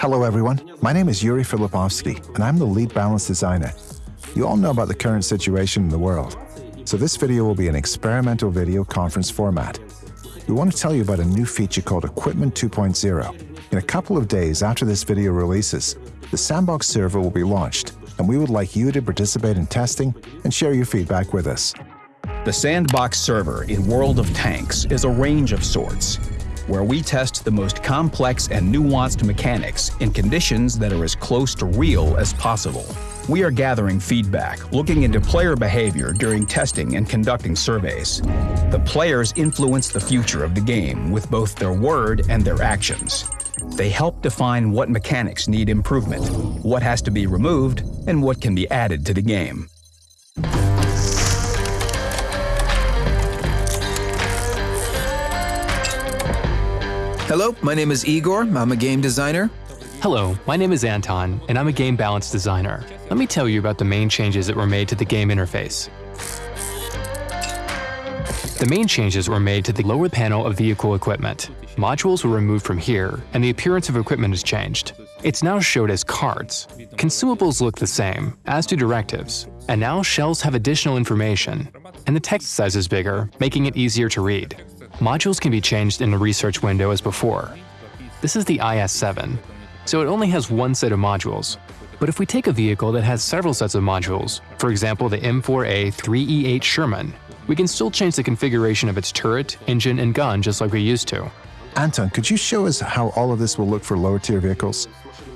Hello everyone, my name is Yuri Filipovsky and I'm the lead balance designer. You all know about the current situation in the world, so this video will be an experimental video conference format. We want to tell you about a new feature called Equipment 2.0. In a couple of days after this video releases, the Sandbox server will be launched and we would like you to participate in testing and share your feedback with us. The Sandbox server in World of Tanks is a range of sorts, where we test the most complex and nuanced mechanics in conditions that are as close to real as possible. We are gathering feedback, looking into player behavior during testing and conducting surveys. The players influence the future of the game with both their word and their actions. They help define what mechanics need improvement, what has to be removed, and what can be added to the game. Hello, my name is Igor. I'm a game designer. Hello, my name is Anton, and I'm a game balance designer. Let me tell you about the main changes that were made to the game interface. The main changes were made to the lower panel of vehicle equipment. Modules were removed from here, and the appearance of equipment is changed. It's now showed as cards. Consumables look the same, as do directives, and now shells have additional information, and the text size is bigger, making it easier to read. Modules can be changed in the research window as before. This is the IS-7, so it only has one set of modules. But if we take a vehicle that has several sets of modules, for example the M4A 3E8 Sherman, we can still change the configuration of its turret, engine, and gun just like we used to. Anton, could you show us how all of this will look for lower tier vehicles?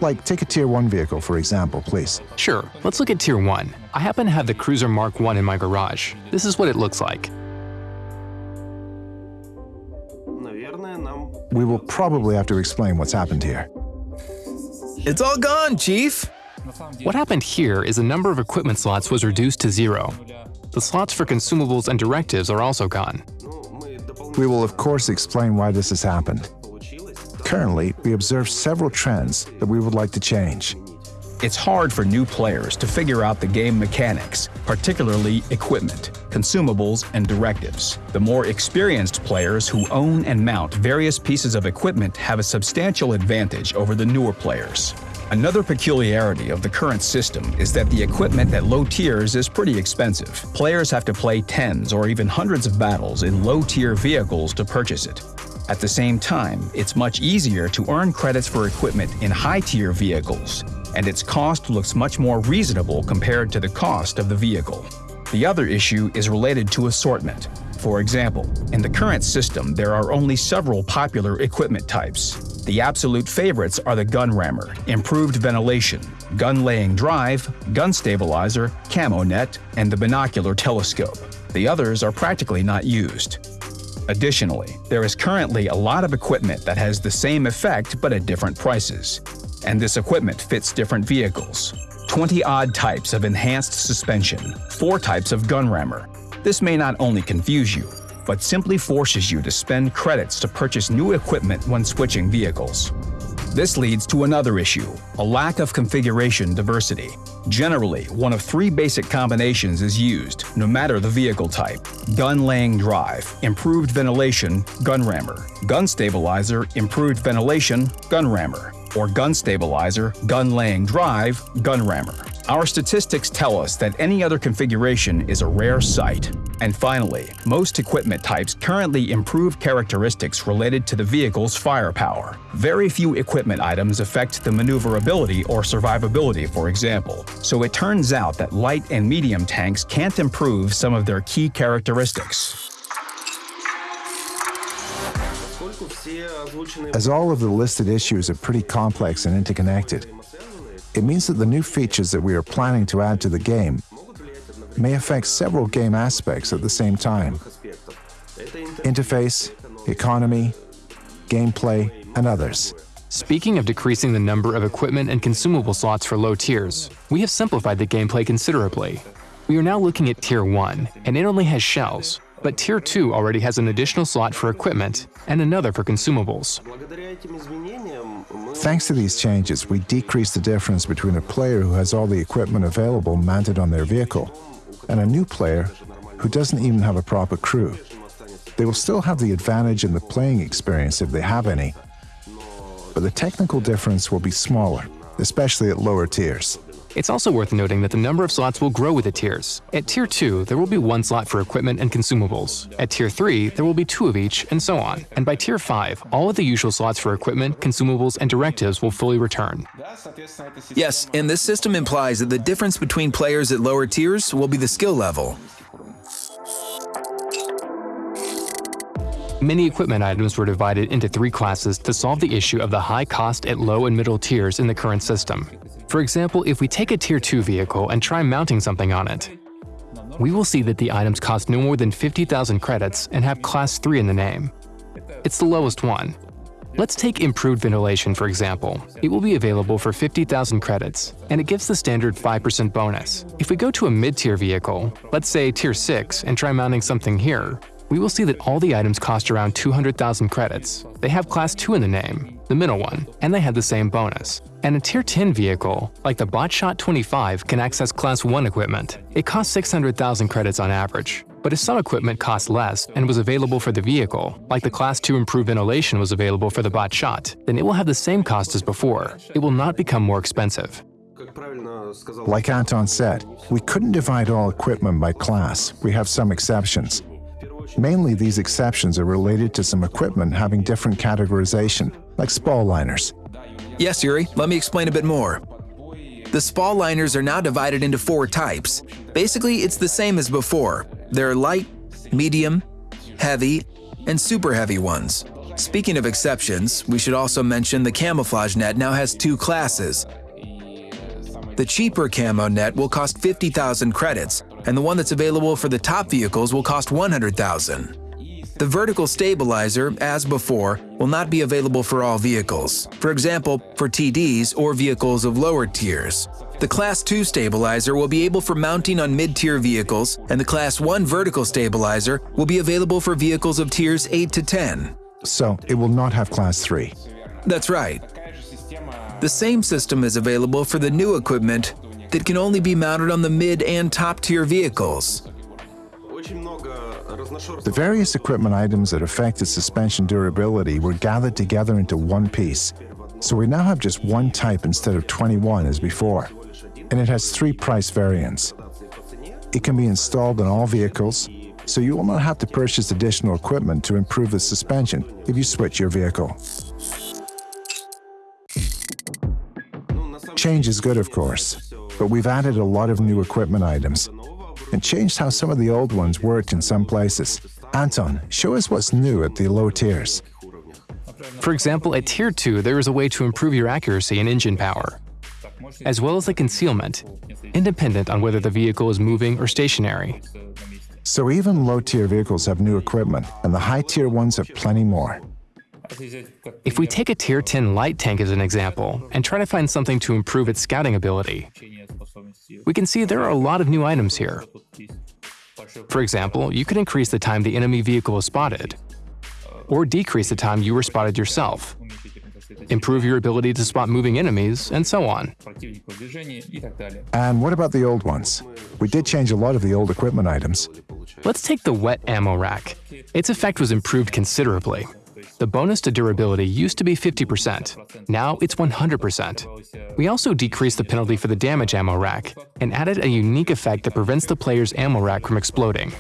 Like, take a Tier 1 vehicle, for example, please. Sure, let's look at Tier 1. I happen to have the Cruiser Mark 1 in my garage. This is what it looks like. We will probably have to explain what's happened here. It's all gone, Chief! What happened here is the number of equipment slots was reduced to zero. The slots for consumables and directives are also gone. We will of course explain why this has happened. Currently, we observe several trends that we would like to change. It's hard for new players to figure out the game mechanics, particularly equipment, consumables, and directives. The more experienced players who own and mount various pieces of equipment have a substantial advantage over the newer players. Another peculiarity of the current system is that the equipment at low tiers is pretty expensive. Players have to play tens or even hundreds of battles in low-tier vehicles to purchase it. At the same time, it's much easier to earn credits for equipment in high-tier vehicles, and its cost looks much more reasonable compared to the cost of the vehicle. The other issue is related to assortment. For example, in the current system there are only several popular equipment types. The absolute favorites are the gun rammer, improved ventilation, gun laying drive, gun stabilizer, camo net, and the binocular telescope. The others are practically not used. Additionally, there is currently a lot of equipment that has the same effect but at different prices and this equipment fits different vehicles. 20-odd types of enhanced suspension, 4 types of gun rammer. This may not only confuse you, but simply forces you to spend credits to purchase new equipment when switching vehicles. This leads to another issue, a lack of configuration diversity. Generally, one of three basic combinations is used, no matter the vehicle type. Gun laying drive, improved ventilation, gun rammer. Gun stabilizer, improved ventilation, gun rammer or gun stabilizer, gun laying drive, gun rammer. Our statistics tell us that any other configuration is a rare sight. And finally, most equipment types currently improve characteristics related to the vehicle's firepower. Very few equipment items affect the maneuverability or survivability, for example. So it turns out that light and medium tanks can't improve some of their key characteristics. As all of the listed issues are pretty complex and interconnected, it means that the new features that we are planning to add to the game may affect several game aspects at the same time. Interface, economy, gameplay, and others. Speaking of decreasing the number of equipment and consumable slots for low tiers, we have simplified the gameplay considerably. We are now looking at Tier 1, and it only has shells, but Tier 2 already has an additional slot for equipment and another for consumables. Thanks to these changes, we decrease the difference between a player who has all the equipment available mounted on their vehicle and a new player who doesn't even have a proper crew. They will still have the advantage in the playing experience if they have any, but the technical difference will be smaller, especially at lower tiers. It's also worth noting that the number of slots will grow with the tiers. At Tier 2, there will be one slot for equipment and consumables. At Tier 3, there will be two of each, and so on. And by Tier 5, all of the usual slots for equipment, consumables, and directives will fully return. Yes, and this system implies that the difference between players at lower tiers will be the skill level. Many equipment items were divided into three classes to solve the issue of the high cost at low and middle tiers in the current system. For example, if we take a Tier 2 vehicle and try mounting something on it, we will see that the items cost no more than 50,000 credits and have Class 3 in the name. It's the lowest one. Let's take Improved Ventilation for example. It will be available for 50,000 credits, and it gives the standard 5% bonus. If we go to a mid-tier vehicle, let's say Tier 6, and try mounting something here, we will see that all the items cost around 200,000 credits. They have Class 2 in the name, the middle one, and they have the same bonus. And a Tier 10 vehicle, like the Bat Chat 25, can access Class 1 equipment. It costs 600,000 credits on average. But if some equipment costs less and was available for the vehicle, like the Class 2 Improved Ventilation was available for the Bat Chat, then it will have the same cost as before. It will not become more expensive. Like Anton said, we couldn't divide all equipment by class. We have some exceptions. Mainly these exceptions are related to some equipment having different categorization, like spall liners. Yes, Yuri, let me explain a bit more. The spall liners are now divided into four types. Basically, it's the same as before. There are light, medium, heavy, and super heavy ones. Speaking of exceptions, we should also mention the camouflage net now has two classes. The cheaper camo net will cost 50,000 credits, and the one that's available for the top vehicles will cost 100,000. The vertical stabilizer, as before, will not be available for all vehicles, for example, for TDs or vehicles of lower tiers. The Class 2 stabilizer will be able for mounting on mid-tier vehicles, and the Class 1 vertical stabilizer will be available for vehicles of tiers 8 to 10. So it will not have Class 3. That's right. The same system is available for the new equipment that can only be mounted on the mid and top tier vehicles. The various equipment items that affect affected suspension durability were gathered together into one piece, so we now have just one type instead of 21 as before, and it has three price variants. It can be installed on all vehicles, so you will not have to purchase additional equipment to improve the suspension if you switch your vehicle. Change is good, of course, but we've added a lot of new equipment items and changed how some of the old ones worked in some places. Anton, show us what's new at the low tiers. For example, at Tier 2, there is a way to improve your accuracy and engine power, as well as the concealment, independent on whether the vehicle is moving or stationary. So even low-tier vehicles have new equipment, and the high-tier ones have plenty more. If we take a Tier 10 light tank as an example and try to find something to improve its scouting ability, we can see there are a lot of new items here. For example, you can increase the time the enemy vehicle is spotted, or decrease the time you were spotted yourself, improve your ability to spot moving enemies, and so on. And what about the old ones? We did change a lot of the old equipment items. Let's take the wet ammo rack. Its effect was improved considerably. The bonus to durability used to be 50%, now it's 100%. We also decreased the penalty for the damage ammo rack and added a unique effect that prevents the player's ammo rack from exploding.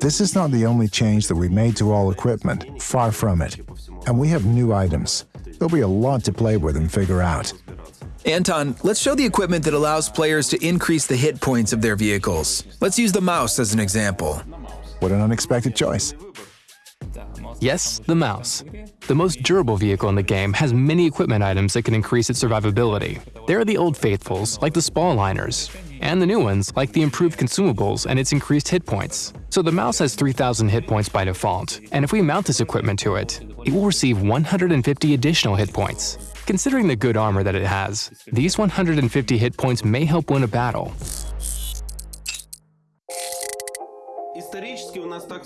This is not the only change that we made to all equipment, far from it. And we have new items. There'll be a lot to play with and figure out. Anton, let's show the equipment that allows players to increase the hit points of their vehicles. Let's use the mouse as an example. What an unexpected choice. Yes, the mouse. The most durable vehicle in the game has many equipment items that can increase its survivability. There are the old faithfuls, like the spall liners, and the new ones, like the improved consumables and its increased hit points. So the mouse has 3000 hit points by default, and if we mount this equipment to it, it will receive 150 additional hit points. Considering the good armor that it has, these 150 hit points may help win a battle.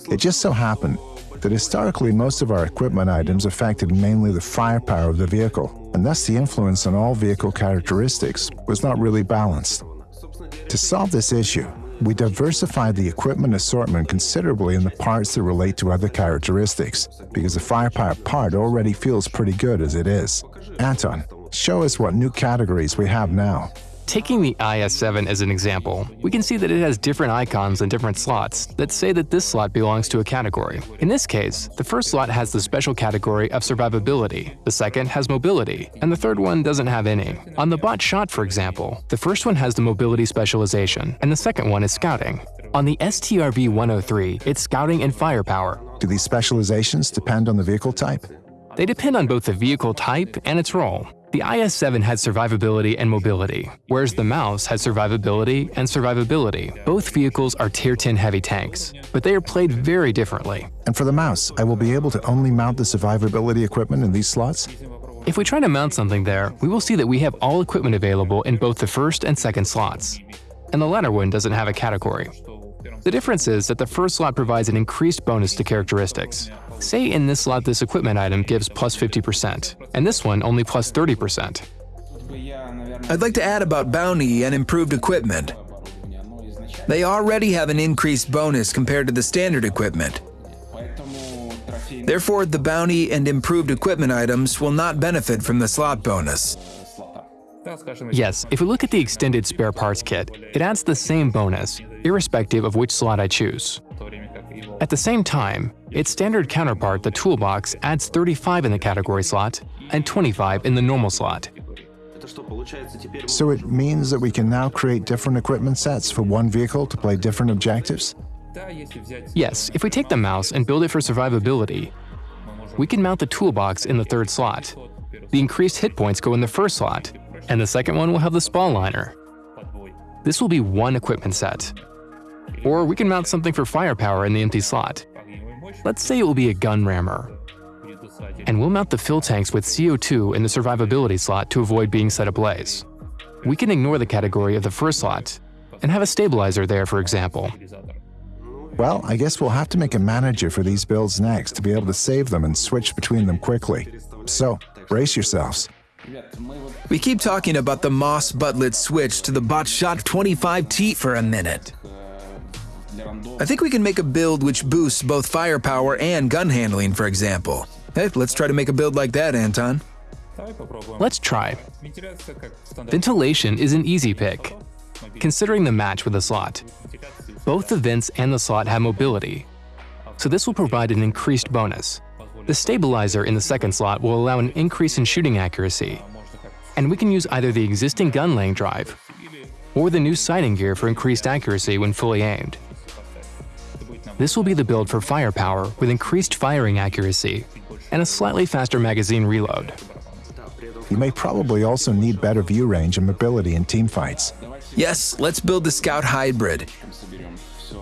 It just so happened that historically most of our equipment items affected mainly the firepower of the vehicle, and thus the influence on all vehicle characteristics was not really balanced. To solve this issue, we diversified the equipment assortment considerably in the parts that relate to other characteristics, because the firepower part already feels pretty good as it is. Anton, show us what new categories we have now. Taking the IS-7 as an example, we can see that it has different icons and different slots that say that this slot belongs to a category. In this case, the first slot has the special category of survivability, the second has mobility, and the third one doesn't have any. On the Bat Chat, for example, the first one has the mobility specialization, and the second one is scouting. On the STRV-103, it's scouting and firepower. Do these specializations depend on the vehicle type? They depend on both the vehicle type and its role. The IS-7 had survivability and mobility, whereas the Mouse had survivability and survivability. Both vehicles are Tier 10 heavy tanks, but they are played very differently. And for the Mouse, I will be able to only mount the survivability equipment in these slots? If we try to mount something there, we will see that we have all equipment available in both the first and second slots. And the latter one doesn't have a category. The difference is that the first slot provides an increased bonus to characteristics. Say in this slot this equipment item gives plus 50%, and this one only plus 30%. I'd like to add about bounty and improved equipment. They already have an increased bonus compared to the standard equipment. Therefore, the bounty and improved equipment items will not benefit from the slot bonus. Yes, if we look at the extended spare parts kit, it adds the same bonus, irrespective of which slot I choose. At the same time, its standard counterpart, the toolbox, adds 35 in the category slot and 25 in the normal slot. So it means that we can now create different equipment sets for one vehicle to play different objectives? Yes, if we take the mouse and build it for survivability, we can mount the toolbox in the third slot. The increased hit points go in the first slot, and the second one will have the spall liner. This will be one equipment set. Or we can mount something for firepower in the empty slot. Let's say it will be a gun rammer. And we'll mount the fill tanks with CO2 in the survivability slot to avoid being set ablaze. We can ignore the category of the first slot and have a stabilizer there, for example. Well, I guess we'll have to make a manager for these builds next to be able to save them and switch between them quickly. So, brace yourselves. We keep talking about the Moss Butlet switch to the Bat Chat 25T for a minute. I think we can make a build which boosts both firepower and gun handling, for example. Hey, let's try to make a build like that, Anton. Let's try. Ventilation is an easy pick, considering the match with the slot. Both the vents and the slot have mobility, so this will provide an increased bonus. The stabilizer in the second slot will allow an increase in shooting accuracy, and we can use either the existing gun laying drive or the new sighting gear for increased accuracy when fully aimed. This will be the build for firepower with increased firing accuracy and a slightly faster magazine reload. You may probably also need better view range and mobility in teamfights. Yes, let's build the Scout Hybrid.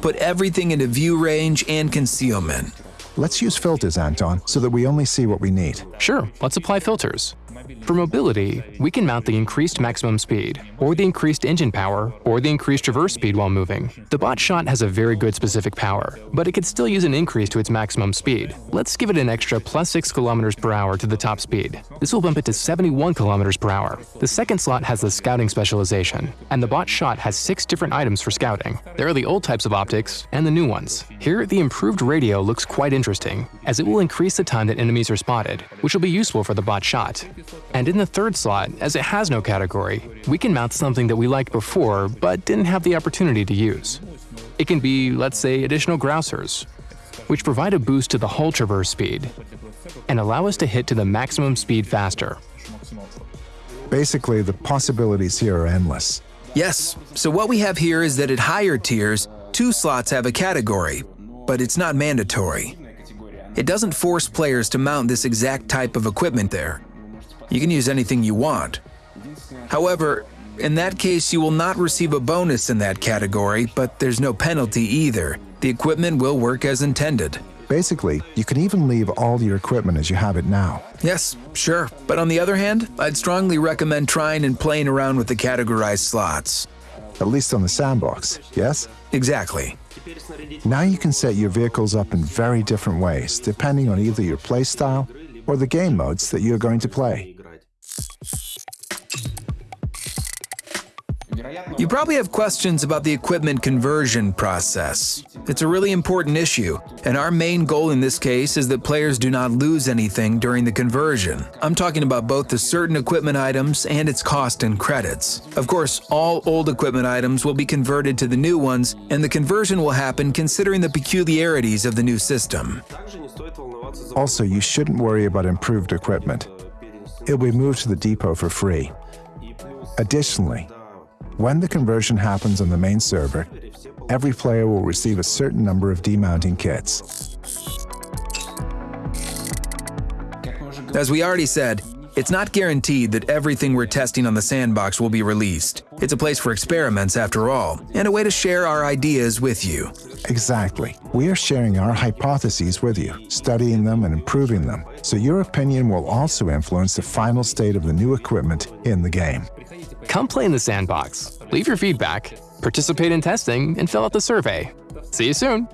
Put everything into view range and concealment. Let's use filters, Anton, so that we only see what we need. Sure, let's apply filters. For mobility, we can mount the increased maximum speed, or the increased engine power, or the increased traverse speed while moving. The Bat Chat has a very good specific power, but it could still use an increase to its maximum speed. Let's give it an extra plus 6 km per hour to the top speed. This will bump it to 71 km per hour. The second slot has the scouting specialization, and the Bat Chat has 6 different items for scouting. There are the old types of optics and the new ones. Here, the improved radio looks quite interesting, as it will increase the time that enemies are spotted, which will be useful for the Bat Chat. And in the third slot, as it has no category, we can mount something that we liked before but didn't have the opportunity to use. It can be, let's say, additional grousers, which provide a boost to the hull traverse speed and allow us to hit to the maximum speed faster. Basically, the possibilities here are endless. Yes, so what we have here is that at higher tiers, two slots have a category, but it's not mandatory. It doesn't force players to mount this exact type of equipment there. You can use anything you want. However, in that case, you will not receive a bonus in that category, but there's no penalty either. The equipment will work as intended. Basically, you can even leave all your equipment as you have it now. Yes, sure. But on the other hand, I'd strongly recommend trying and playing around with the categorized slots. At least on the sandbox, yes? Exactly. Now you can set your vehicles up in very different ways, depending on either your playstyle or the game modes that you're going to play. You probably have questions about the equipment conversion process. It's a really important issue, and our main goal in this case is that players do not lose anything during the conversion. I'm talking about both the certain equipment items and its cost in credits. Of course, all old equipment items will be converted to the new ones, and the conversion will happen considering the peculiarities of the new system. Also, you shouldn't worry about improved equipment. It'll be moved to the depot for free. Additionally, when the conversion happens on the main server, every player will receive a certain number of demounting kits. As we already said, it's not guaranteed that everything we're testing on the sandbox will be released. It's a place for experiments after all, and a way to share our ideas with you. Exactly. We are sharing our hypotheses with you, studying them and improving them, so your opinion will also influence the final state of the new equipment in the game. Come play in the sandbox, leave your feedback, participate in testing, and fill out the survey. See you soon!